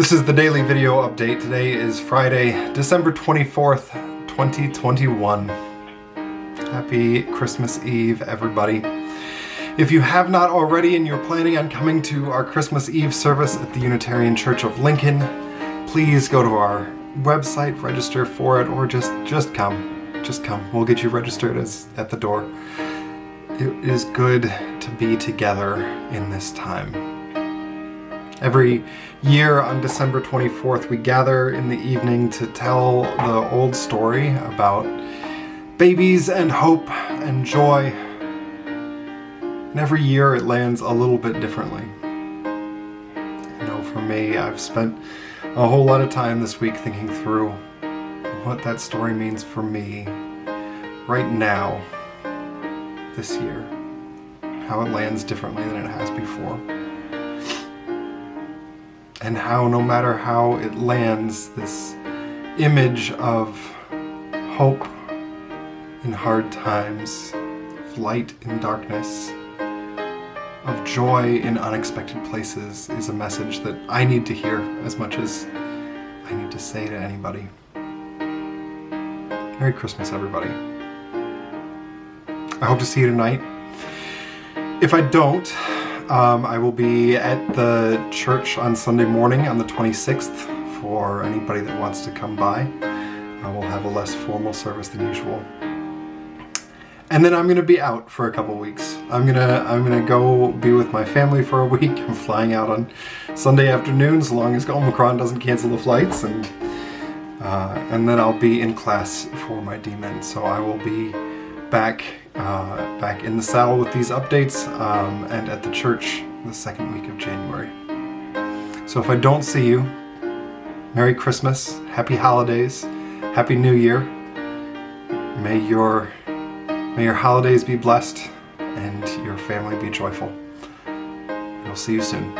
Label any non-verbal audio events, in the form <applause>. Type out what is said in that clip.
This is the daily video update. Today is Friday, December 24th, 2021. Happy Christmas Eve, everybody. If you have not already and you're planning on coming to our Christmas Eve service at the Unitarian Church of Lincoln, please go to our website, register for it, or just, just come. Just come. We'll get you registered as, at the door. It is good to be together in this time. Every year on December 24th, we gather in the evening to tell the old story about babies and hope and joy. And every year it lands a little bit differently. You know, for me, I've spent a whole lot of time this week thinking through what that story means for me right now, this year. How it lands differently than it has before and how no matter how it lands, this image of hope in hard times, of light in darkness, of joy in unexpected places is a message that I need to hear as much as I need to say to anybody. Merry Christmas, everybody. I hope to see you tonight. If I don't, um, I will be at the church on Sunday morning on the 26th for anybody that wants to come by. Uh, we'll have a less formal service than usual. And then I'm gonna be out for a couple weeks. I'm gonna I'm gonna go be with my family for a <laughs> week. I'm flying out on Sunday afternoon, as long as Omicron doesn't cancel the flights, and uh, and then I'll be in class for my DMin. So I will be back uh, back in the saddle with these updates um, and at the church the second week of January. So if I don't see you, Merry Christmas, Happy Holidays, Happy New Year. May your may your holidays be blessed and your family be joyful. We'll see you soon.